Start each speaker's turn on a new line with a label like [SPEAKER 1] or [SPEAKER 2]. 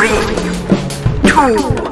[SPEAKER 1] Three, two,